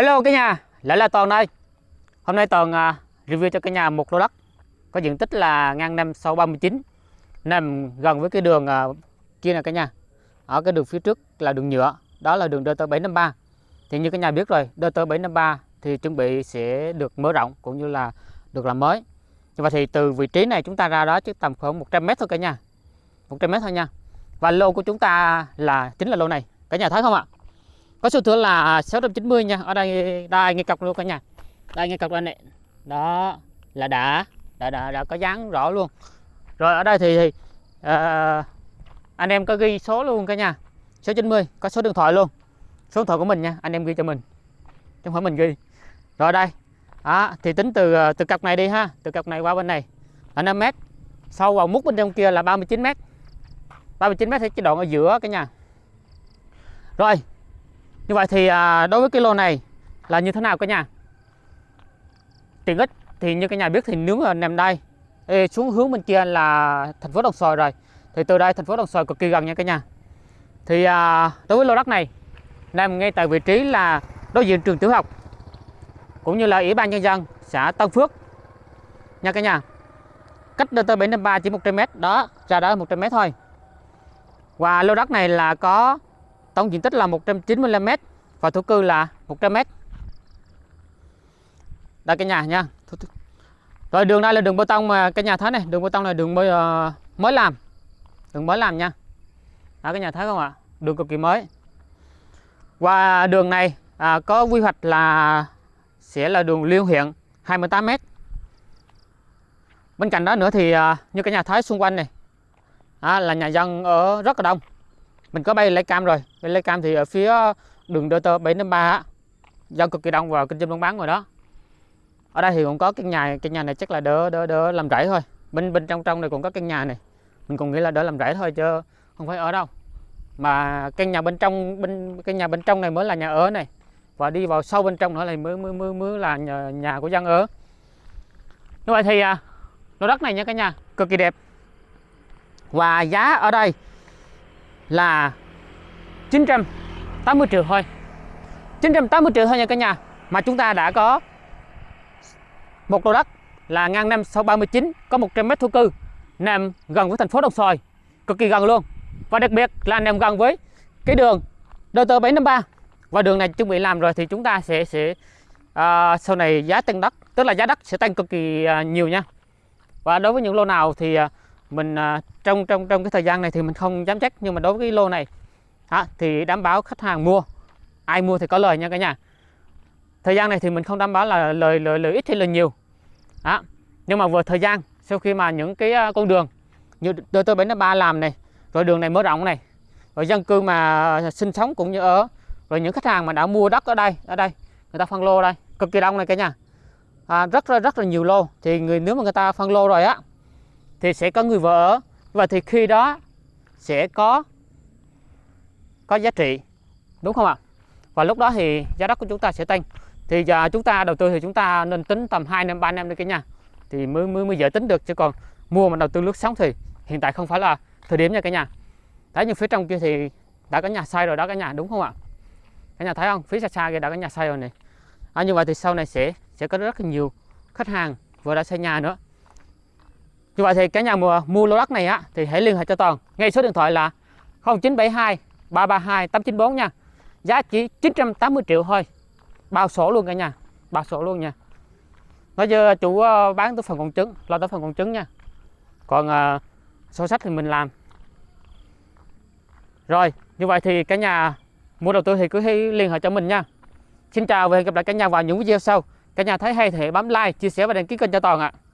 Hello cả nhà, lại là Toàn đây. Hôm nay Toàn uh, review cho cả nhà một lô đất có diện tích là ngang năm 639 nằm gần với cái đường uh, kia nè cả nhà. Ở cái đường phía trước là đường nhựa, đó là đường DT 753. Thì như cả nhà biết rồi, DT 753 thì chuẩn bị sẽ được mở rộng cũng như là được làm mới. Và thì từ vị trí này chúng ta ra đó chứ tầm khoảng 100 m thôi cả nhà. 100 m thôi nha. Và lô của chúng ta là chính là lô này. Cả nhà thấy không ạ? Có số thửa là 690 nha. Ở đây đây ngay cọc luôn cả nhà. Đây ngay cọc đây này. Đó là đã. Đã đã, đã có dáng rõ luôn. Rồi ở đây thì, thì uh, anh em có ghi số luôn cả nhà. Số 90 có số điện thoại luôn. Số điện thoại của mình nha anh em ghi cho mình. Trong không phải mình ghi. Rồi đây. Đó, thì tính từ ờ, từ cọc này đi ha. Từ cọc này qua bên này. Là 5 mét. Sau vào mút bên trong kia là 39 mét. 39 mét thì cái đoạn ở giữa cả nhà. Rồi như vậy thì à, đối với cái lô này là như thế nào cả nhà? Tiện ích thì như cả nhà biết thì nướng ở nằm đây xuống hướng bên kia là thành phố Đồng Xoài rồi thì từ đây thành phố Đồng Xoài cực kỳ gần nha cả nhà. Thì à, đối với lô đất này nằm ngay tại vị trí là đối diện trường tiểu học cũng như là ủy ban nhân dân xã Tân Phước nha cả nhà. Cách DT 753 chỉ 100m đó ra đó 100m thôi. Và lô đất này là có tổng diện tích là 195 m và thổ cư là 100 m. Đây cả nhà nha. Rồi đường đây là đường bê tông mà cả nhà thấy này, đường bê tông này đường mới uh, ờ, mới làm. Đường mới làm nha. Đó cả nhà thấy không ạ? Đường cực kỳ mới. Và đường này à, có quy hoạch là sẽ là đường liên huyện 28 m. Bên cạnh đó nữa thì à, như cả nhà thấy xung quanh này à, là nhà dân ở rất là đông mình có bay lấy cam rồi. Bay lấy cam thì ở phía ờ, đường DT 753 giao cực kỳ đông và kinh doanh buôn bán rồi đó. Ở đây thì cũng có căn nhà căn nhà này chắc là đỡ đỡ đỡ làm rẫy thôi. Bên bên trong trong này cũng có căn nhà này. Mình cũng nghĩ là đỡ làm rẫy thôi chứ không phải ở đâu. Mà căn nhà bên trong bên căn nhà bên trong này mới là nhà ở này. Và đi vào sâu bên trong nữa là mới mới mới, mới là nhà, nhà của dân ở. Như vậy thì à, lô đất này nha cả nhà cực kỳ đẹp. Và giá ở đây là 980 triệu thôi. 980 triệu thôi nha cả nhà. Mà chúng ta đã có một lô đất là ngang năm 639 có 100 mét thổ cư nằm gần với thành phố Đồng Xoài cực kỳ gần luôn. Và đặc biệt là nằm gần với cái đường DT 753 và đường này chuẩn bị làm rồi thì chúng ta sẽ sẽ à, sau này giá tăng đất tức là giá đất sẽ tăng cực kỳ à, nhiều nha. Và đối với những lô nào thì à, mình à, trong trong trong cái thời gian này thì mình không dám chắc nhưng mà đối với cái lô này à, thì đảm bảo khách hàng mua. Ai mua thì có lời nha cả nhà. Thời gian này thì mình không đảm bảo là lời lời lời ít hay lời nhiều. À, nhưng mà vừa thời gian sau khi mà những cái à, con đường như tôi tôi bến ba làm này rồi đường này mở rộng này rồi dân cư mà sinh sống cũng như ở rồi những khách hàng mà đã mua đất ở đây ở đây người ta phân lô đây cực kỳ đông này cả nhà. À, rất rất rất là nhiều lô. Thì người nếu mà người ta phân lô rồi á thì sẽ có người vợ ở. Và thì khi đó sẽ có có giá trị đúng không ạ? Và lúc đó thì giá đất của chúng ta sẽ tăng. Thì giờ chúng ta đầu tư thì chúng ta nên tính tầm 2 năm 3 năm đi cả nhà. Thì mới mới mới dễ tính được. Chứ còn mua mà đầu tư lướt sóng thì hiện tại không phải là thời điểm nha cả nhà. Thấy như phía trong kia thì đã có nhà xây rồi đó cả nhà đúng không ạ? Cả nhà thấy không? Phía xa xa kia đã có nhà xây rồi này. À, như vậy thì sau này sẽ sẽ có rất là nhiều khách hàng vừa đã xây nhà nữa như vậy thì cả nhà mua, mua lô đất này á thì hãy liên hệ cho Toàn. Ngay số điện thoại là 0972 332 894 nha. Giá chỉ 980 triệu thôi. Bao sổ luôn cả nhà. Bao sổ luôn nha. Nói chứ ờ, chủ ờ, bán tới phần còn trứng, lo tới phần còn trứng nha. Còn uh, sổ sách thì mình làm. Rồi, như vậy thì cả nhà mua đầu tư thì cứ hãy liên hệ cho mình nha. Xin chào và hẹn gặp lại cả nhà vào những video sau. Cả nhà thấy hay thì bấm like, chia sẻ và đăng ký kênh cho Toàn ạ. À.